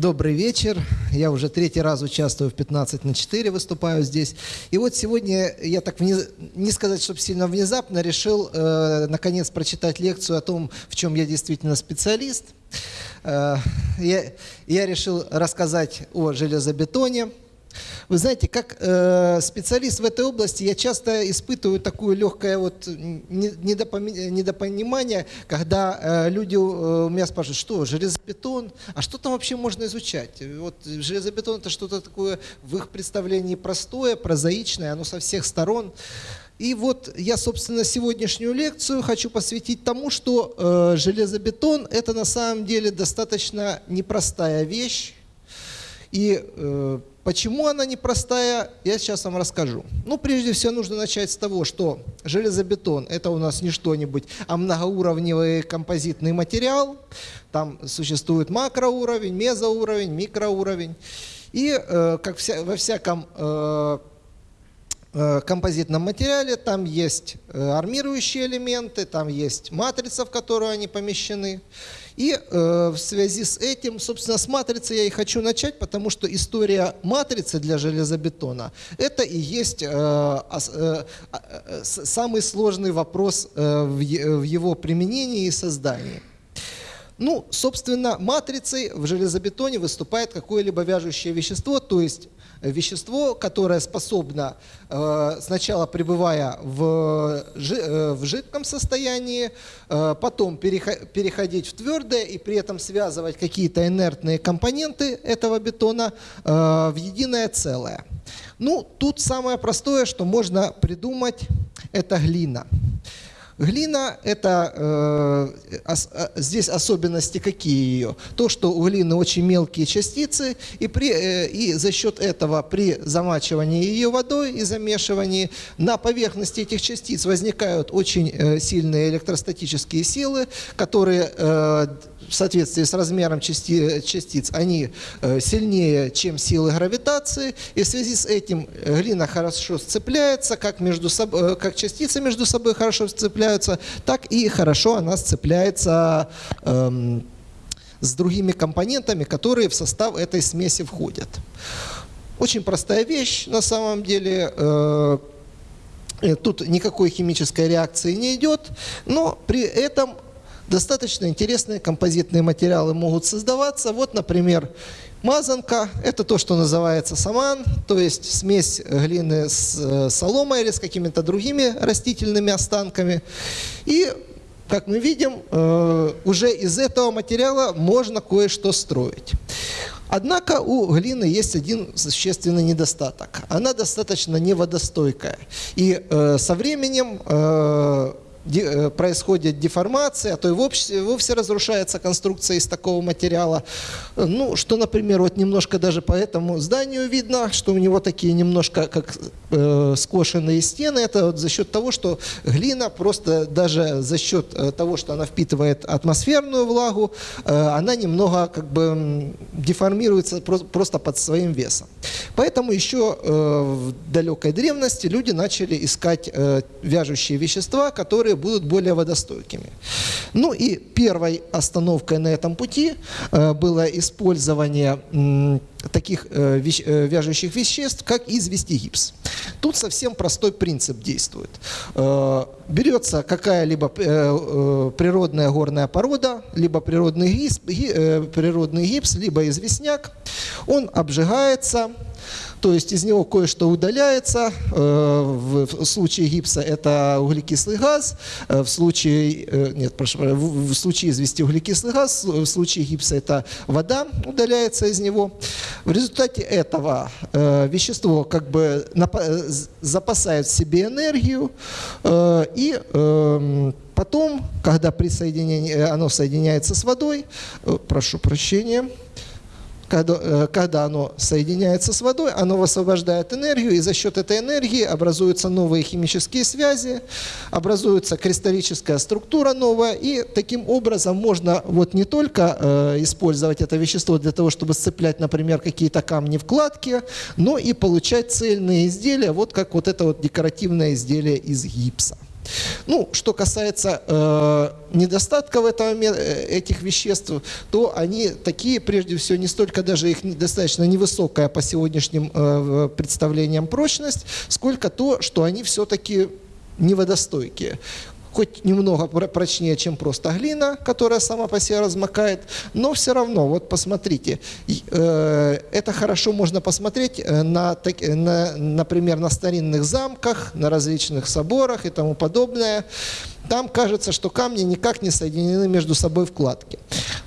Добрый вечер. Я уже третий раз участвую в 15 на 4, выступаю здесь. И вот сегодня я так, вниз... не сказать, чтобы сильно внезапно, решил э, наконец прочитать лекцию о том, в чем я действительно специалист. Э, я, я решил рассказать о железобетоне. Вы знаете, как э, специалист в этой области я часто испытываю такое легкое вот недопонимание, когда э, люди э, у меня спрашивают, что железобетон, а что там вообще можно изучать? Вот железобетон это что-то такое в их представлении простое, прозаичное, оно со всех сторон. И вот я, собственно, сегодняшнюю лекцию хочу посвятить тому, что э, железобетон – это на самом деле достаточно непростая вещь. И э, Почему она непростая, я сейчас вам расскажу. Ну, прежде всего, нужно начать с того, что железобетон – это у нас не что-нибудь, а многоуровневый композитный материал. Там существует макроуровень, мезоуровень, микроуровень. И, э, как вся, во всяком э, э, композитном материале, там есть э, армирующие элементы, там есть матрица, в которую они помещены. И э, в связи с этим, собственно, с матрицы я и хочу начать, потому что история матрицы для железобетона – это и есть э, э, э, самый сложный вопрос э, в, в его применении и создании. Ну, собственно, матрицей в железобетоне выступает какое-либо вяжущее вещество, то есть вещество, которое способно, э, сначала пребывая в, э, жидком состоянии, э, потом переходить в твердое и при этом связывать какие-то инертные компоненты этого бетона в единое целое. Ну, тут самое простое, что можно придумать, это глина. Глина – это э, э, здесь особенности какие ее? То, что у глины очень мелкие частицы, и, при, э, и за счет этого при замачивании ее водой и замешивании на поверхности этих частиц возникают очень э, сильные электростатические силы, которые э, в соответствии с размером части, частиц, они э, сильнее, чем силы гравитации, и в связи с этим э, глина хорошо сцепляется, как, между собой, э, как частицы между собой хорошо сцепляются, так и хорошо она сцепляется эм, с другими компонентами, которые в состав этой смеси входят. Очень простая вещь на самом деле. Тут никакой химической реакции не идет, но при этом достаточно интересные композитные материалы могут создаваться. Вот, например, мазанка – это то, что называется саман, то есть смесь глины с э, соломой или с какими-то другими растительными останками. И, как мы видим, э, уже из этого материала можно кое-что строить. Однако у глины есть один существенный недостаток. Она достаточно неводостойкая. И э, со временем происходит деформация, а то и вовсе, вовсе разрушается конструкция из такого материала. Ну, что, например, вот немножко даже по этому зданию видно, что у него такие немножко как э, скошенные стены. Это вот за счет того, что глина просто даже за счет э, того, что она впитывает атмосферную влагу, э, она немного как бы деформируется просто под своим весом. Поэтому еще э, в далекой древности люди начали искать э, вяжущие вещества, которые будут более водостойкими. Ну и первой остановкой на этом пути э, было использование таких э, э, вяжущих веществ, как извести гипс. Тут совсем простой принцип действует. Берется какая-либо природная горная порода, либо природный гипс, природный гипс, либо известняк. Он обжигается, то есть из него кое-что удаляется. Э, в случае гипса это углекислый газ, э, в случае, э, нет, прошу, в случае извести углекислый газ, в случае гипса это вода удаляется из него. В результате этого вещество как бы запасает в себе энергию и эм, потом, когда при соединении, оно соединяется с водой, прошу прощения, когда, э, когда оно соединяется с водой, оно высвобождает энергию, и за счет этой энергии образуются новые химические связи, образуется кристаллическая структура новая, и таким образом можно вот не только э, использовать это вещество для того, чтобы сцеплять, например, какие-то камни-вкладки, но и получать цельные изделия, вот как вот это вот декоративное изделие из гипса. Ну, что касается э, недостатков этого, э, этих веществ, то они такие, прежде всего, не столько даже их достаточно невысокая по сегодняшним э, представлениям прочность, сколько то, что они все-таки неводостойкие хоть немного прочнее, чем просто глина, которая сама по себе размокает, но все равно, вот посмотрите, э, это хорошо можно посмотреть э, на, на, например, на старинных замках, на различных соборах и тому подобное. Там кажется, что камни никак не соединены между собой вкладки.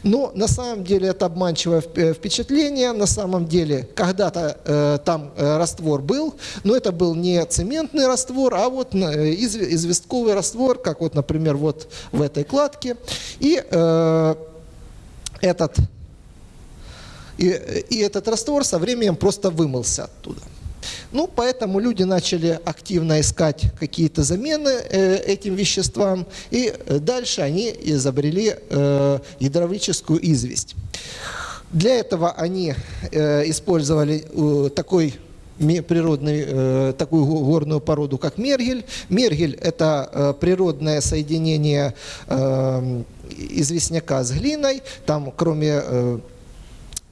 Но на самом деле это обманчивое э, впечатление. На самом деле когда-то э, там э, раствор был, но это был не цементный раствор, а вот э, из, известковый раствор, как вот, например, вот в этой кладке. И э, этот, и, и этот раствор со временем просто вымылся оттуда. Ну, поэтому люди начали активно искать какие-то замены э, этим веществам, и э, дальше они изобрели э, гидравлическую известь. Для этого они использовали такой природный, такую горную породу, как мергель. Мергель – это природное соединение известняка с глиной. Там, кроме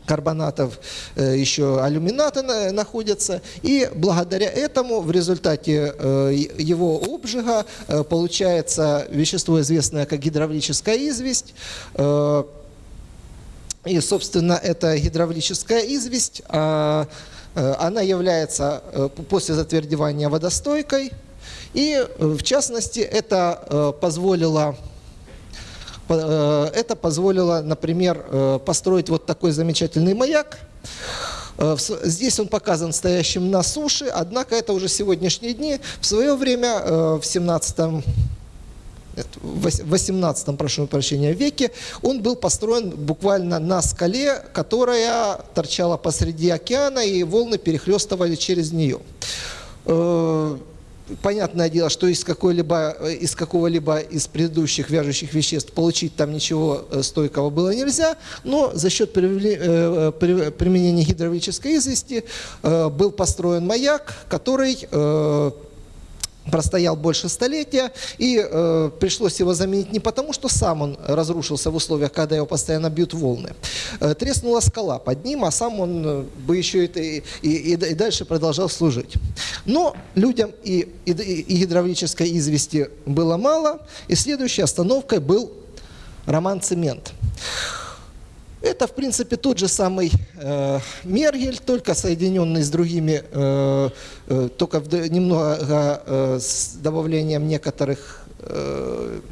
карбонатов э, еще алюминаты находятся. И благодаря этому в результате э, его обжига э, получается вещество, известное как гидравлическая известь. И, собственно, эта гидравлическая известь, а, она является после затвердевания водостойкой. И, в частности, это позволило это позволило, например, э, построить вот такой замечательный маяк. Э, здесь он показан стоящим на суше, однако это уже сегодняшние дни. В свое время, в 17 в 18 прошу прощения, веке, он был построен буквально на скале, которая торчала посреди океана, и волны перехлестывали через нее понятное дело, что из, э, из какого-либо из предыдущих вяжущих веществ получить там ничего э, стойкого было нельзя, но за счет э, применения гидравлической извести был построен маяк, который простоял больше столетия, и э, пришлось его заменить не потому, что сам он разрушился в условиях, когда его постоянно бьют волны. Э, треснула скала под ним, а сам он э, бы еще и, и, и, и дальше продолжал служить. Но людям и, и, и гидравлической извести было мало, и следующей остановкой был роман «Цемент». Это, в принципе, тот же самый э, Мергель, только соединенный с другими, э, э, только в, немного э, с добавлением некоторых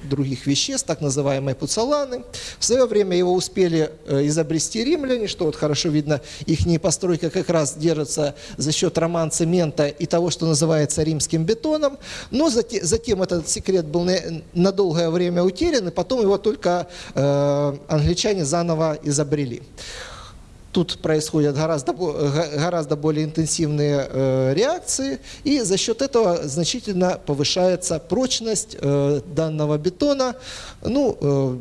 других веществ, так называемые пуцаланы. В свое время его успели э, изобрести римляне, что вот хорошо видно, их постройка как раз держится за счет роман цемента и того, что называется римским бетоном. Но затем этот секрет был на долгое время утерян, и потом его только э, англичане заново изобрели. Тут происходят гораздо, гораздо более интенсивные э, реакции, и за счет этого значительно повышается прочность э, данного бетона. Ну, э,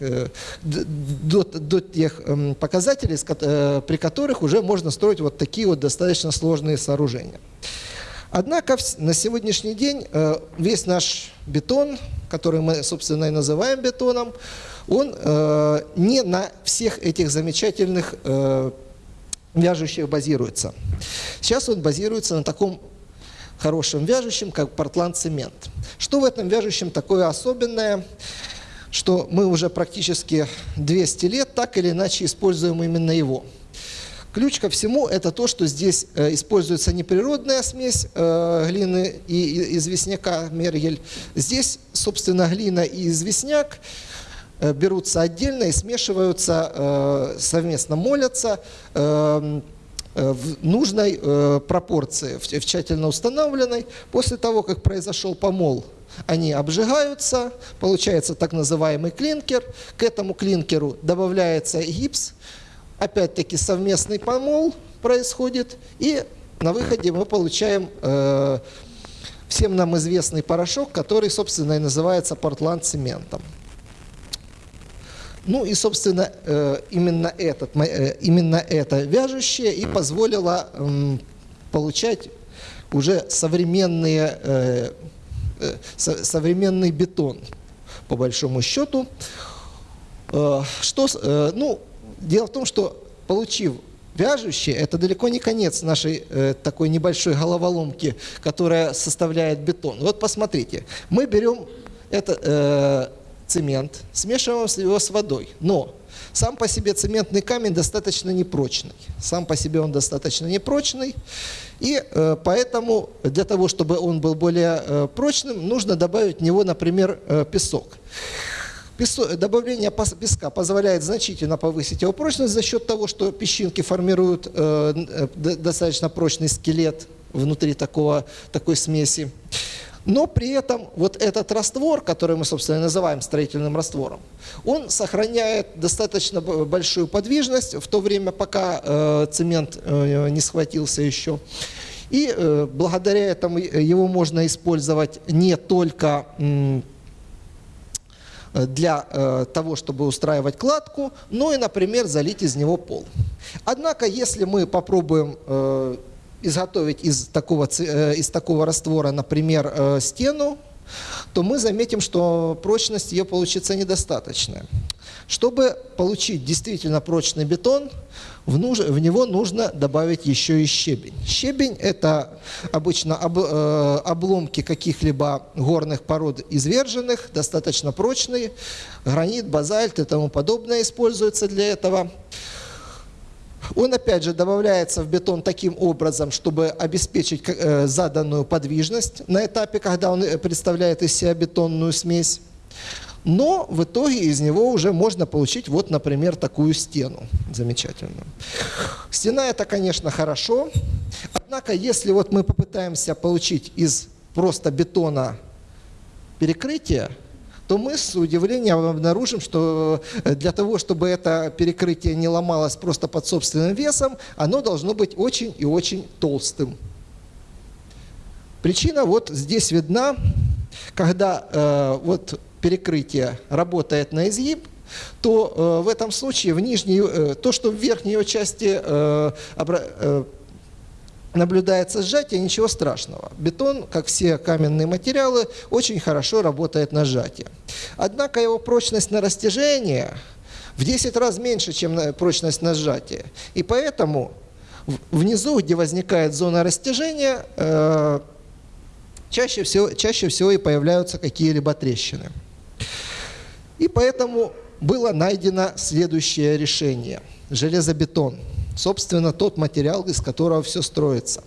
э до, до тех эм, показателей, э, при которых уже можно строить вот такие вот достаточно сложные сооружения. Однако на сегодняшний день э, весь наш бетон, который мы, собственно, и называем бетоном, он э, не на всех этих замечательных э, вяжущих базируется. Сейчас он базируется на таком хорошем вяжущем, как портланд-цемент. Что в этом вяжущем такое особенное, что мы уже практически 200 лет так или иначе используем именно его. Ключ ко всему это то, что здесь э, используется не природная смесь э, глины и, известняка мергель. Здесь, собственно, глина и известняк берутся отдельно и смешиваются, э, совместно молятся э, в нужной пропорции, в тщательно установленной. После того, как произошел помол, они обжигаются, получается так называемый клинкер. К этому клинкеру добавляется гипс, опять-таки совместный помол происходит, и на выходе мы получаем всем нам известный порошок, который, собственно, и называется портланд-цементом. Ну и, собственно, э, именно, этот, э, именно это вяжущее и позволило получать уже современные э, современный бетон, по большому счету. Что, ну, дело в том, что получив вяжущие, это далеко не конец нашей э, такой небольшой головоломки, которая составляет бетон. Вот посмотрите, мы берем это, цемент, смешиваем его с водой, но сам по себе цементный камень достаточно непрочный. Сам по себе он достаточно непрочный. И э, поэтому для того, чтобы он был более э, прочным, нужно добавить в него, например, э, песок. Песо, добавление песка позволяет значительно повысить его прочность за счет того, что песчинки формируют э, э достаточно прочный скелет внутри такого, такой смеси. Но при этом вот этот раствор, который мы, собственно, называем строительным раствором, он сохраняет достаточно большую подвижность в то время, пока э, цемент э, не схватился еще. И э, благодаря этому его можно использовать не только э, для э, того, чтобы устраивать кладку, но и, например, залить из него пол. Однако, если мы попробуем э, изготовить из такого, э, из такого раствора, например, э, стену, то мы заметим, что прочность ее получится недостаточная. Чтобы получить действительно прочный бетон, в, нуж, в него нужно добавить еще и щебень. Щебень – это обычно об, э, обломки каких-либо горных пород изверженных, достаточно прочные. Гранит, базальт и тому подобное используется для этого. Он опять же добавляется в бетон таким образом, чтобы обеспечить э, заданную подвижность на этапе, когда он э, представляет из себя бетонную смесь. Но в итоге из него уже можно получить, вот, например, такую стену замечательную. Стена это, конечно, хорошо. Однако, если вот мы попытаемся получить из просто бетона перекрытие, то мы с удивлением обнаружим, что э, для того, чтобы это перекрытие не ломалось просто под собственным весом, оно должно быть очень и очень толстым. Причина вот здесь видна, когда э, вот перекрытие работает на изгиб, то э, в этом случае в нижней, э, то, что в верхней его части э, э, наблюдается сжатие, ничего страшного. Бетон, как все каменные материалы, очень хорошо работает на сжатие. Однако его прочность на растяжение в 10 раз меньше, чем прочность на сжатие. И поэтому внизу, где возникает зона растяжения, э, чаще всего, чаще всего и появляются какие-либо трещины. И поэтому было найдено следующее решение – железобетон – собственно, тот материал, из которого все строится.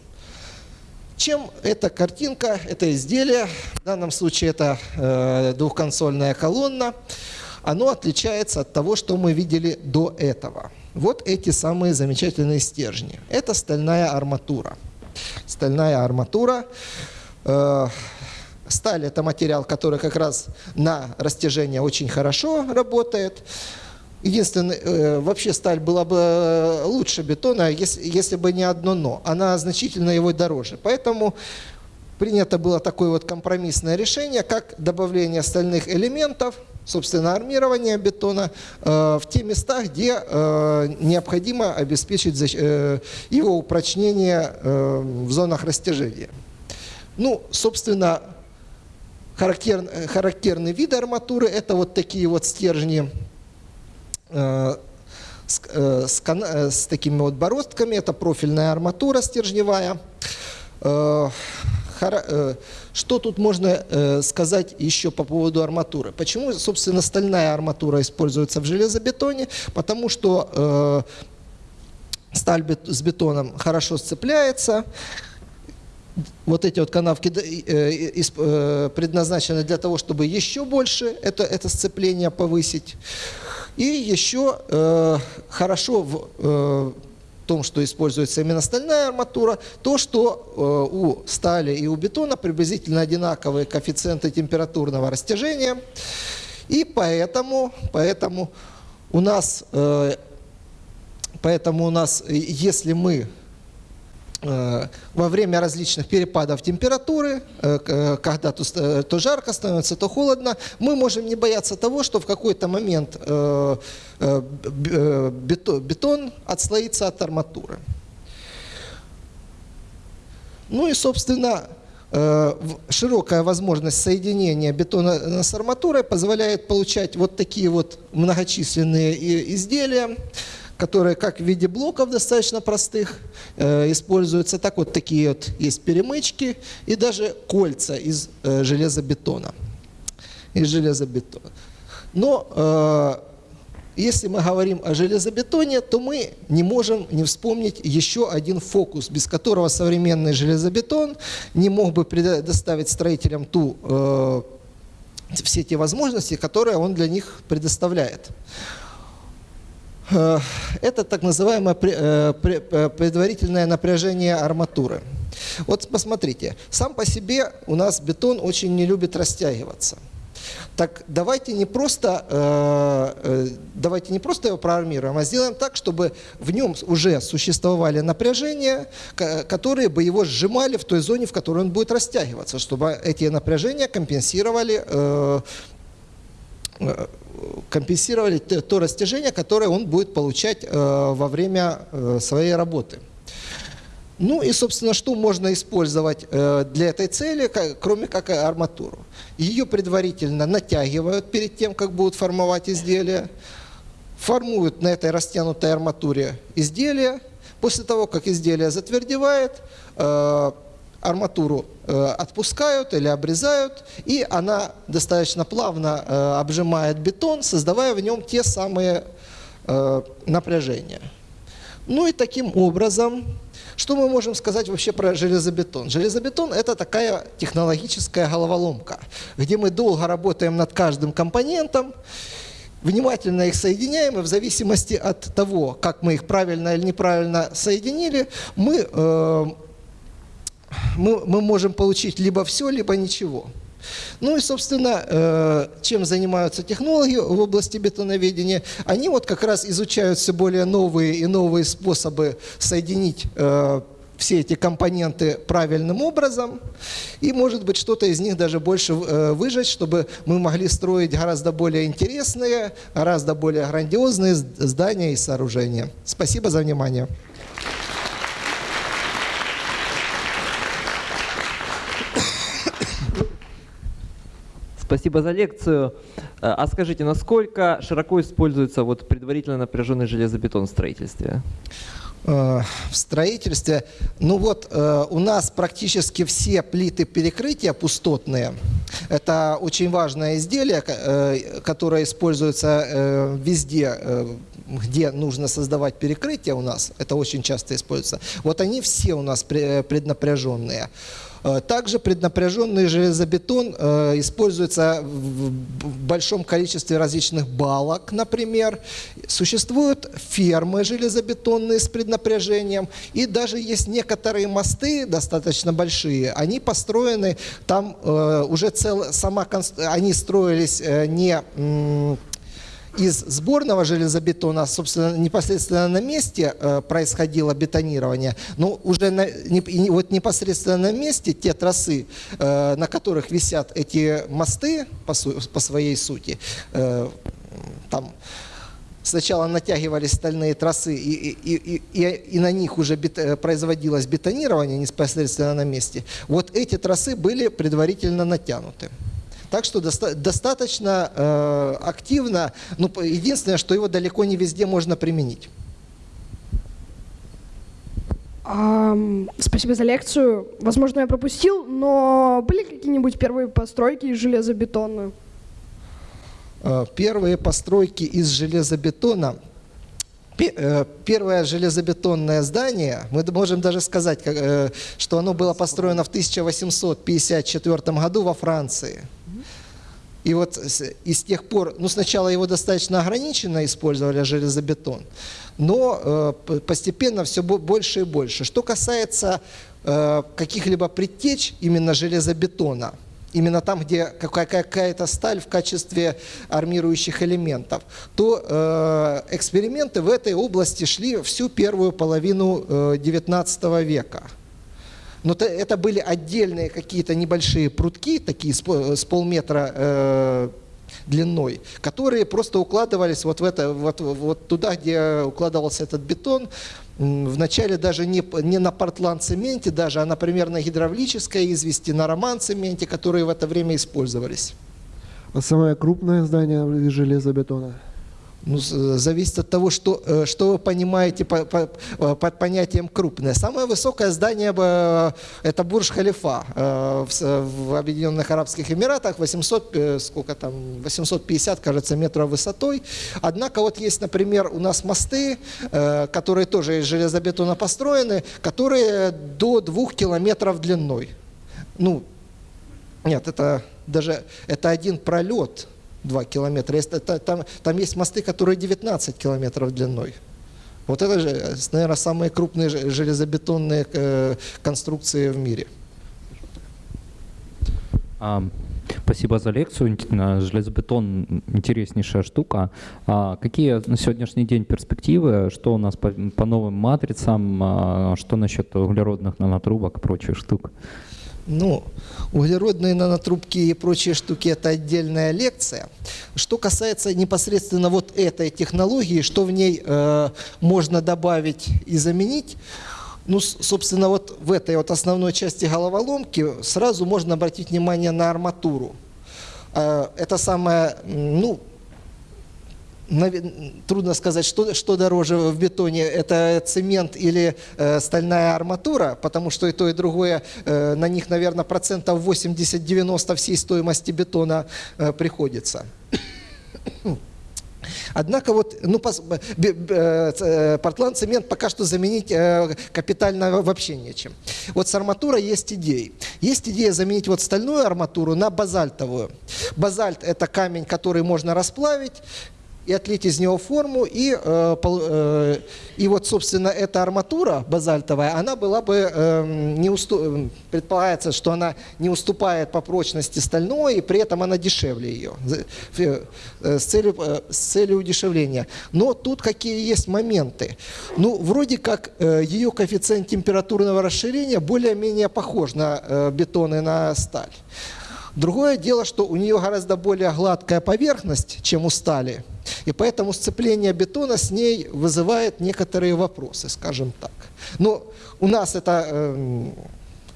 Чем эта картинка, это изделие, в данном случае это э, двухконсольная колонна, оно отличается от того, что мы видели до этого. Вот эти самые замечательные стержни. Это стальная арматура. Стальная арматура. Э, сталь – это материал, который как раз на растяжение очень хорошо работает. Единственное, э, вообще сталь была бы э, лучше бетона, если, если бы не одно «но». Она значительно его дороже. Поэтому принято было такое вот компромиссное решение, как добавление стальных элементов, собственно, армирование бетона э, в те места, где необходимо обеспечить его упрочнение в зонах растяжения. Ну, собственно, характер, характерный вид арматуры – это вот такие вот стержни с, э, с, э, с такими вот бороздками. Это профильная арматура стержневая. Что тут можно сказать еще по поводу арматуры? Почему, собственно, стальная арматура используется в железобетоне? Потому что сталь с бетоном хорошо сцепляется, вот эти вот канавки предназначены для того, чтобы еще больше это, это сцепление повысить. И еще э, хорошо в э, том, что используется именно стальная арматура, то, что э, у стали и у бетона приблизительно одинаковые коэффициенты температурного растяжения. И поэтому, поэтому у нас, э, поэтому у нас, если мы Э, во время различных перепадов температуры, э, э, когда то, жарко становится, то холодно, мы можем не бояться того, что в какой-то момент бетон отслоится от арматуры. Ну и, собственно, э, широкая возможность соединения бетона с арматурой позволяет получать вот такие вот многочисленные изделия, которые как в виде блоков достаточно простых э, используются, так вот такие вот есть перемычки и даже кольца из э, железобетона. Из железобетона. Но э, если мы говорим о железобетоне, то мы не можем не вспомнить еще один фокус, без которого современный железобетон не мог бы предоставить строителям ту, э, все те возможности, которые он для них предоставляет. Э, это так называемое э, э, предварительное напряжение арматуры. Вот посмотрите, сам по себе у нас бетон очень не любит растягиваться. Так давайте не просто, давайте не просто его проармируем, а сделаем так, чтобы в нем уже существовали напряжения, которые бы его сжимали в той зоне, в которой он будет растягиваться, чтобы эти напряжения компенсировали компенсировали то растяжение, которое он будет получать э, во время э, своей работы. Ну и, собственно, что можно использовать э, для этой цели, кроме как арматуру? Ее предварительно натягивают перед тем, как будут формовать изделия, формуют на этой растянутой арматуре изделие. После того, как изделие затвердевает, арматуру э, отпускают или обрезают, и она достаточно плавно э, обжимает бетон, создавая в нем те самые э, напряжения. Ну и таким образом, что мы можем сказать вообще про железобетон? Железобетон – это такая технологическая головоломка, где мы долго работаем над каждым компонентом, внимательно их соединяем, и в зависимости от того, как мы их правильно или неправильно соединили, мы мы, мы можем получить либо все, либо ничего. Ну и, собственно, э, чем занимаются технологи в области бетоноведения? Они вот как раз изучают все более новые и новые способы соединить э, все эти компоненты правильным образом, и, может быть, что-то из них даже больше э, выжать, чтобы мы могли строить гораздо более интересные, гораздо более грандиозные здания и сооружения. Спасибо за внимание. Спасибо за лекцию. Э, а скажите, насколько широко используется вот предварительно напряженный железобетон в строительстве? Э, в строительстве, ну вот э, у нас практически все плиты перекрытия пустотные. Это очень важное изделие, которое используется везде, где нужно создавать перекрытие у нас. Это очень часто используется. Вот они все у нас преднапряженные. Э, также преднапряженный железобетон э, используется в большом количестве различных балок, например. Существуют фермы железобетонные с преднапряжением. И даже есть некоторые мосты, достаточно большие, они построены, там э, уже цел, сама, они строились не из сборного железобетона, собственно, непосредственно на месте э, происходило бетонирование, но уже на, не, вот непосредственно на месте те трассы, э, на которых висят эти мосты по, по своей сути, э, там сначала натягивались стальные трассы, и, и, и, и, на них уже бет, производилось бетонирование непосредственно на месте, вот эти трассы были предварительно натянуты. Так что доста достаточно э, активно, ну, единственное, что его далеко не везде можно применить. Um, спасибо за лекцию. Возможно, я пропустил, но были какие-нибудь первые постройки из железобетона? Uh, первые постройки из железобетона э, Первое железобетонное здание, мы можем даже сказать, э, что оно было построено в 1854 году во Франции. И вот и с тех пор, ну сначала его достаточно ограниченно использовали железобетон, но э, постепенно все больше и больше. Что касается э, каких-либо предтеч именно железобетона, именно там, где какая-то сталь в качестве армирующих элементов, то э, эксперименты в этой области шли всю первую половину э, 19 века. Но это были отдельные какие-то небольшие прутки, такие с полметра э, длиной, которые просто укладывались вот, в это, вот, вот туда, где укладывался этот бетон, вначале даже не, не на портланд-цементе даже, а, например, на гидравлической извести, на роман-цементе, которые в это время использовались. А самое крупное здание из железобетона? Ну, с- зависит от того, что, э, что вы понимаете по- по- э, под понятием крупное. Самое высокое здание э, это Бурж-Халифа э, в, в Объединенных Арабских Эмиратах, 800, э, сколько там, 850, кажется, метров высотой. Однако вот есть, например, у нас мосты, э, которые тоже из железобетона построены, которые до двух километров длиной. Ну, нет, это даже это один пролет 2 километра. Это- там, там есть мосты, которые 19 километров длиной. Вот это же, наверное, самые крупные же- железобетонные э, конструкции в мире. А, Спасибо за лекцию. Железобетон интереснейшая штука. А какие на сегодняшний день перспективы? Что у нас по, по новым матрицам? А Что насчет углеродных нанотрубок и прочих штук? Ну, углеродные нанотрубки и прочие штуки – это отдельная лекция. Что касается непосредственно вот этой технологии, что в ней э, можно добавить и заменить, ну, собственно, вот в этой вот основной части головоломки сразу можно обратить внимание на арматуру. Э, это самое, ну, трудно сказать, что, что дороже в бетоне, это цемент или э, стальная арматура, потому что и то, и другое, э, на них, наверное, процентов 80-90 всей стоимости бетона э, приходится. Однако вот, ну, э, э, портланд цемент пока что заменить э, капитально вообще нечем. Вот с арматурой есть идеи. Есть идея заменить вот стальную арматуру на базальтовую. Базальт это камень, который можно расплавить и отлить из него форму, и, э, э, и вот, собственно, эта арматура базальтовая, она была бы, э, не усту- э, предполагается, что она не уступает по прочности стальной, и при этом она дешевле ее, с целью, с целью удешевления. Но тут какие есть моменты. Ну, вроде как ее коэффициент температурного расширения более-менее похож на бетон и на сталь. Другое дело, что у нее гораздо более гладкая поверхность, чем у стали, и поэтому сцепление бетона с ней вызывает некоторые вопросы, скажем так. Но у нас это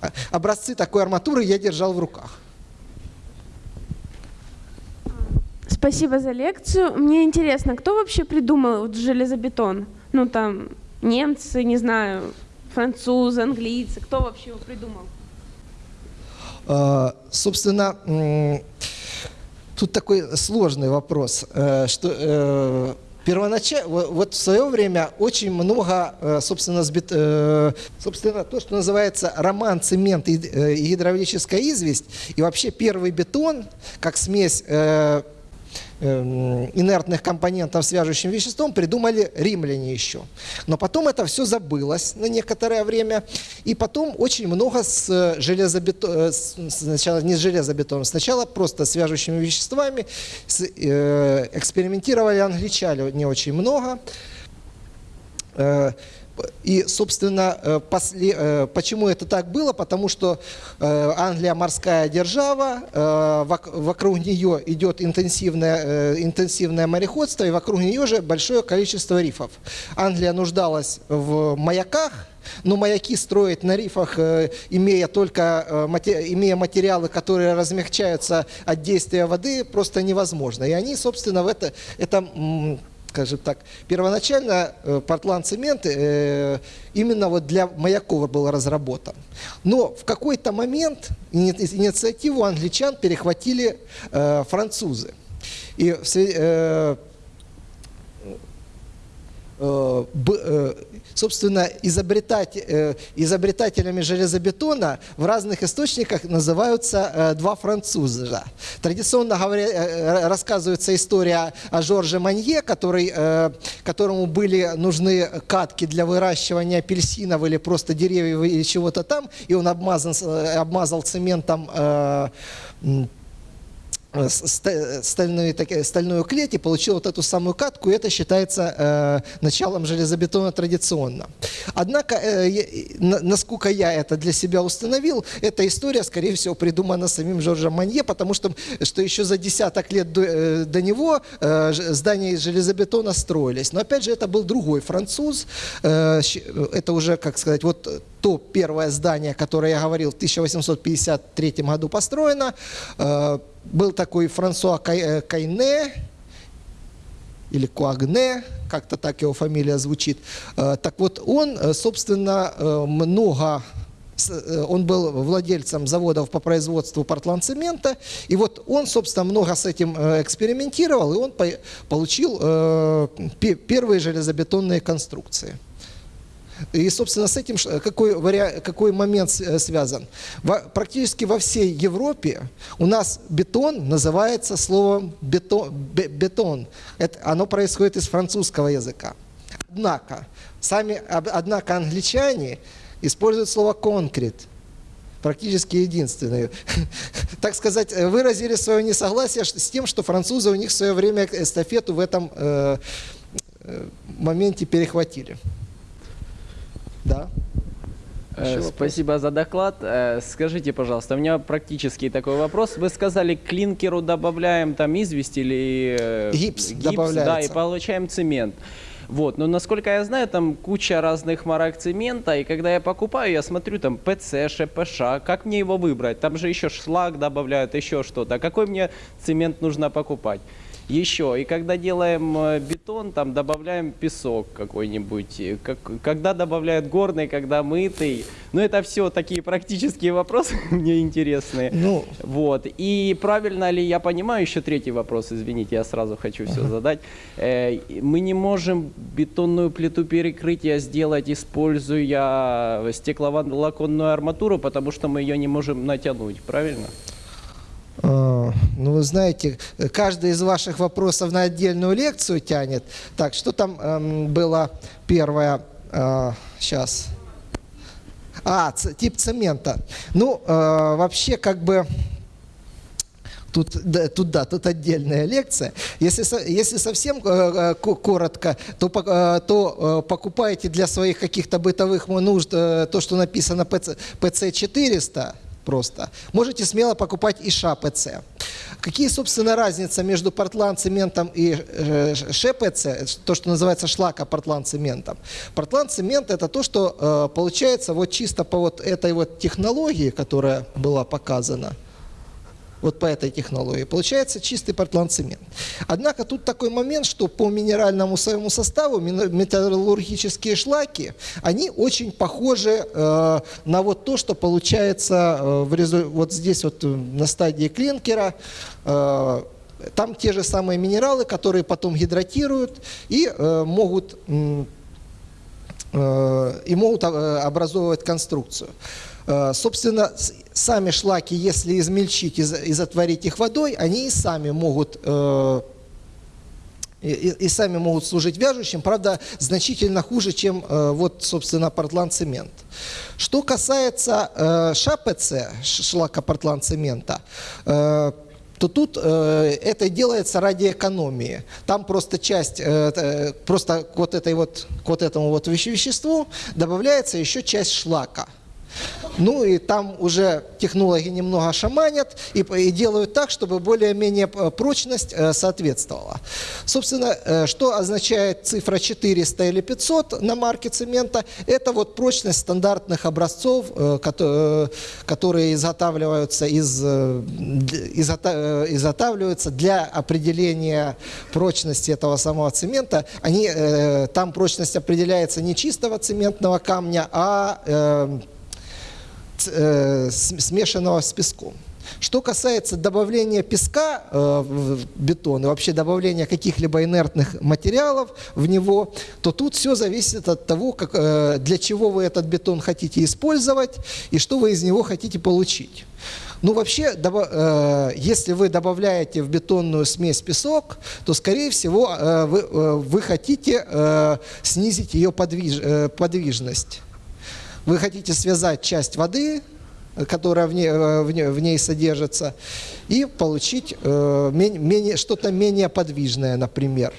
а- образцы такой арматуры я держал в руках. Спасибо за лекцию. Мне интересно, кто вообще придумал вот железобетон? Ну там немцы, не знаю, французы, английцы. Кто вообще его придумал? Э, Собственно, тут такой сложный вопрос, э, что первоначально, вот в свое время очень много, э, собственно, с бет- э, собственно, то, что называется роман, цемент и э, гидравлическая известь, и вообще первый бетон, как смесь э, инертных компонентов свяжущим веществом придумали римляне еще. Но потом это все забылось на некоторое время. И потом очень много с железобетоном, сначала не с железобетоном, сначала просто свяжущими веществами с, э, экспериментировали англичане не очень много. Э, И, собственно, э, после- э, почему это так было? Потому что э, Англия морская держава, вок- вокруг нее идет интенсивное, интенсивное мореходство, и вокруг нее же большое количество рифов. Англия нуждалась в маяках, но маяки строить на рифах, имея только имея материалы, которые размягчаются от действия воды, просто невозможно. И они, собственно, в это, это скажем так, первоначально э, портланд-цемент э, именно вот для маяков был разработан. Но в какой-то момент ини- инициативу англичан перехватили э, французы. И собственно, изобретать, э, изобретателями железобетона в разных источниках называются э, два француза. Традиционно говоря, э, рассказывается история о Жорже Манье, который, которому были нужны катки для выращивания апельсинов или просто деревьев или чего-то там, и он обмазан, обмазал цементом стальную, таки- стальную клеть получил вот эту самую катку, и это считается э, началом железобетона традиционно. Однако, э, насколько я это для себя установил, эта история, скорее всего, придумана самим Жоржем Манье, потому что, что еще за десяток лет до, э, до него э, здания из железобетона строились. Но опять же, это был другой француз, э, щ- это уже, как сказать, вот то первое здание, которое я говорил, в 1853 году построено, э, был такой Франсуа э, Кайне, или Куагне, как-то так его фамилия звучит. Э, Так вот, он, э, собственно, много он был владельцем заводов по производству портландцемента, и вот он, собственно, много с этим экспериментировал, и он по- получил пе- первые железобетонные конструкции. И, собственно, с этим ш- какой, вариа- какой момент э, связан? Во- практически во всей Европе у нас бетон называется словом бетон. бе- бетон. Это, оно происходит из французского языка. Однако, сами, однако англичане используют слово конкрет. Практически единственные. Так сказать, э, выразили свое несогласие с тем, что французы у них в свое время эстафету в этом э, э, моменте перехватили. Да. Э? Спасибо за доклад. Э, Скажите, пожалуйста, у меня практически такой вопрос. Вы сказали, к клинкеру добавляем там известь или э, Гипс да, добавляется. и получаем цемент. Вот, но насколько я знаю, там куча разных марок цемента, и когда я покупаю, я смотрю там ПЦ, ШПШ, как мне его выбрать? Там же еще шлак добавляют, еще что-то. Какой мне цемент нужно покупать? Еще, и когда делаем э, бетон, там добавляем песок какой-нибудь. Как, когда добавляют горный, когда мытый. Ну, это все такие практические вопросы мне интересные. Ну, Вот. И правильно ли я понимаю, еще третий вопрос, извините, я сразу хочу все задать. Э, Мы не можем бетонную плиту перекрытия сделать, используя стекловолоконную арматуру, потому что мы ее не можем натянуть, правильно? А, Ну, вы знаете, каждый из ваших вопросов на отдельную лекцию тянет. Так, что там эм, было первое? сейчас. А, тип цемента. Ну, э, вообще, как бы, Тут, да, тут, да, тут отдельная лекция. Если, если совсем э, э, ко- коротко, то, э, то э, покупаете для своих каких-то бытовых нужд э, то, что написано PC, PC400 просто. Можете смело покупать и ШАПЦ. Какие, собственно, разница между портланд-цементом и э, ШПЦ, то, что называется шлака-портланд-цементом? Портланд-цемент – это то, что э, получается вот чисто по вот этой вот технологии, которая была показана, вот по этой технологии. Получается чистый портландцемент. Однако тут такой момент, что по минеральному своему составу металлургические шлаки, они очень похожи э, на вот то, что получается э, в резу- вот здесь вот э, на стадии клинкера. Э, там те же самые минералы, которые потом гидратируют и э, могут э, и могут э, образовывать конструкцию. Э, Собственно, сами шлаки, если измельчить и за- и затворить их водой, они и сами могут э, и, и- сами могут служить вяжущим, правда, значительно хуже, чем э, вот, собственно, портланд-цемент. Что касается э, ШАПЦ, шлака портланд-цемента, то тут э, это делается ради экономии. Там просто часть, э, просто к вот, этой вот, к вот этому вот веще- веществу добавляется еще часть шлака. Ну и там уже технологи немного шаманят и, и делают так, чтобы более-менее э, прочность э, соответствовала. Собственно, э, что означает цифра 400 или 500 на марке цемента? Это вот прочность стандартных образцов, кото- которые изготавливаются, из, изготавливаются для определения прочности этого самого цемента. Они, там прочность определяется не чистого цементного камня, а смешанного с песком. Что касается добавления песка э, в бетон и вообще добавления каких-либо инертных материалов в него, то тут все зависит от того, как, э, для чего вы этот бетон хотите использовать и что вы из него хотите получить. Ну, вообще, э, если вы добавляете в бетонную смесь песок, то, скорее всего, э, вы, э, вы хотите э, снизить ее подвиж- э, подвижность. Вы хотите связать часть воды э, которая в ней, э, в ней, в ней содержится, и получить э, что-то менее подвижное, например.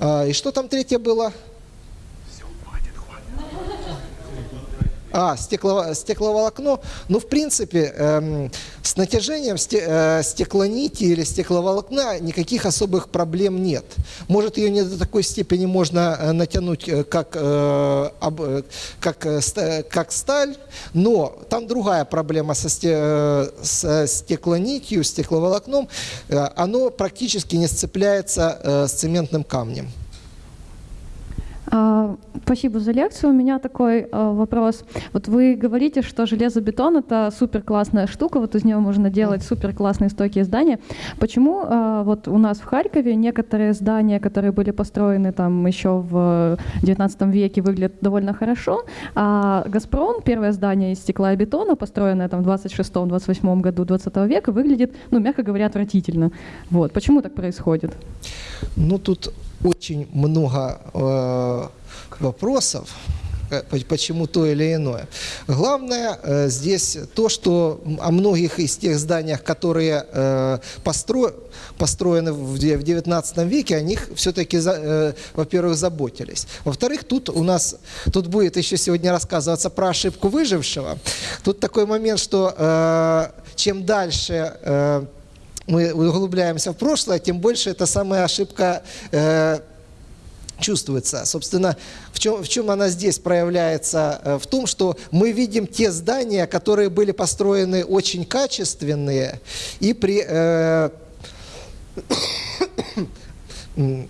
А, и что там третье было? А, стекло, стекловолокно. Ну, в принципе, эм, с натяжением сте- э, стеклонити или стекловолокна никаких особых проблем нет. Может, ее не до такой степени можно э, натянуть, э, как, э, об- э, как, э, как сталь, но там другая проблема со, сте- э, с стеклонитью, стекловолокном. Э, Оно практически не сцепляется э, с цементным камнем. А, Спасибо за лекцию. У меня такой а, вопрос. Вот вы говорите, что железобетон это супер классная штука, вот из него можно делать супер классные стойкие здания. Почему а, вот у нас в Харькове некоторые здания, которые были построены там еще в 19 веке, выглядят довольно хорошо, а Газпром, первое здание из стекла и бетона, построенное там в 26-28 году 20 века, выглядит, ну, мягко говоря, отвратительно. Вот. Почему так происходит? Ну, тут очень много э, вопросов, э, по- почему то или иное. Главное э, здесь то, что о многих из тех зданиях, которые э, постро- построены в де- в 19 веке, о них все-таки, во-первых, заботились. Во-вторых, тут у нас, тут будет еще сегодня рассказываться про ошибку выжившего. Тут такой момент, что э, чем дальше э, мы углубляемся в прошлое, тем больше эта самая ошибка э, чувствуется. Собственно, в чем, в чем она здесь проявляется? Э, В том, что мы видим те здания, которые были построены очень качественные и при... э, э,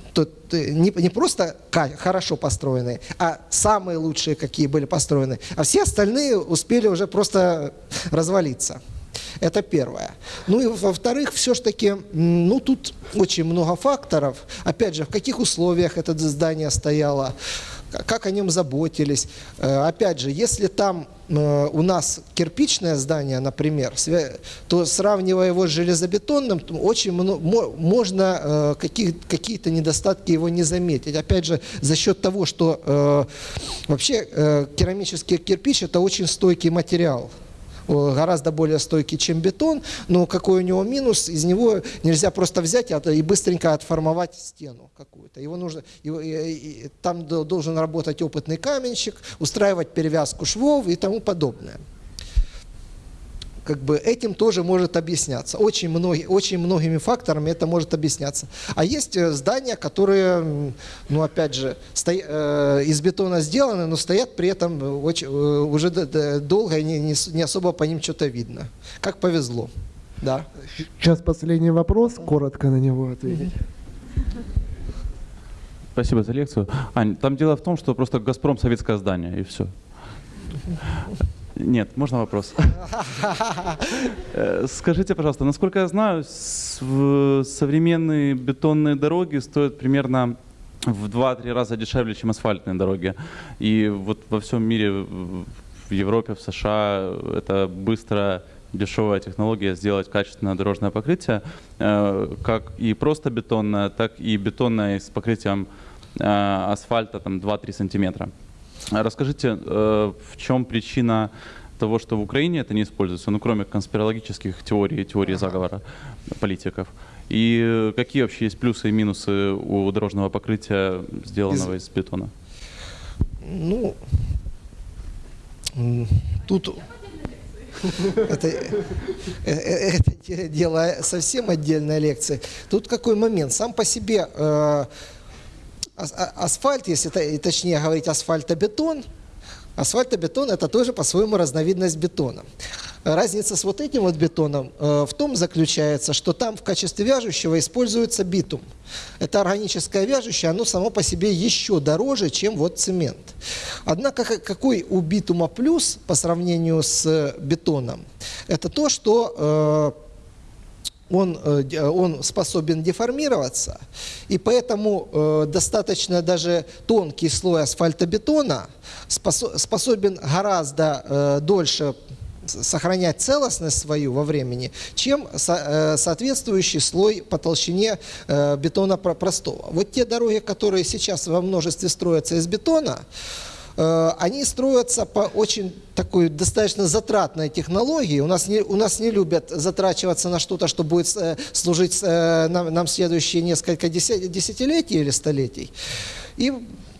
не, не просто хорошо построенные, а самые лучшие, какие были построены, а все остальные успели уже просто развалиться. Это первое. Ну и во-вторых, все-таки, ну тут очень много факторов. Опять же, в каких условиях это здание стояло, как о нем заботились. Э, Опять же, если там э, у нас кирпичное здание, например, то сравнивая его с железобетонным, то очень мно- мо- можно э, какие-то недостатки его не заметить. Опять же, за счет того, что вообще керамический кирпич это очень стойкий материал гораздо более стойкий, чем бетон, но какой у него минус, из него нельзя просто взять и быстренько отформовать стену какую-то. Его нужно, там до- должен работать опытный каменщик, устраивать перевязку швов и тому подобное. Как бы этим тоже может объясняться. Очень, многие, очень многими факторами это может объясняться. А есть э, здания, которые, ну опять же, стоя- э, из бетона сделаны, но стоят при этом э, очень, э, уже долго и не, не не особо по ним что-то видно. Как повезло. Да. Сейчас последний вопрос, коротко на него ответить. Спасибо за лекцию. Ань, там дело в том, что просто «Газпром» — советское здание, и все. Нет, можно вопрос? Э, Скажите, пожалуйста, насколько я знаю, современные бетонные дороги стоят примерно в 2-3 раза дешевле, чем асфальтные дороги. И вот во всем мире, в в Европе, в США, это быстро дешевая технология сделать качественное дорожное покрытие, э, как и просто бетонное, так и бетонное с покрытием э, асфальта там 2-3 сантиметра. А Расскажите, э, в чем причина того, что в Украине это не используется, ну кроме конспирологических теорий, теорий заговора политиков? И э, какие вообще есть плюсы и минусы у дорожного покрытия, сделанного из бетона? Ну, тут это, э, это де- дело совсем отдельная лекция. Тут какой момент? Сам по себе э, асфальт, если точнее говорить асфальтобетон, асфальтобетон это тоже по-своему разновидность бетона. Разница с вот этим вот бетоном э, в том заключается, что там в качестве вяжущего используется битум. Это органическое вяжущее, оно само по себе еще дороже, чем вот цемент. Однако ка- какой у битума плюс по сравнению с бетоном? Это то, что э, он, э, де- он способен деформироваться, и поэтому э, достаточно даже тонкий слой асфальтобетона спосо- способен гораздо э, дольше сохранять целостность свою во времени, чем со- э, соответствующий слой по толщине э, бетона про- простого. Вот те дороги, которые сейчас во множестве строятся из бетона, э, они строятся по очень такой достаточно затратной технологии. У нас не, у нас не любят затрачиваться на что-то, что будет э, служить э, нам, нам следующие несколько деся- десятилетий или столетий. И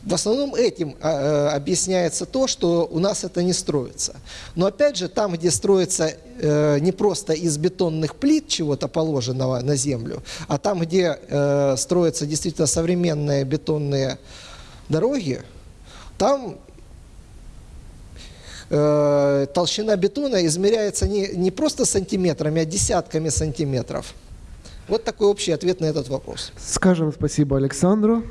в основном этим а, э, объясняется то, что у нас это не строится. Но опять же, там, где строится э, не просто из бетонных плит чего-то положенного на землю, а там, где э, строятся действительно современные бетонные дороги, там э, толщина бетона измеряется не, не просто сантиметрами, а десятками сантиметров. Вот такой общий ответ на этот вопрос. Скажем спасибо Александру.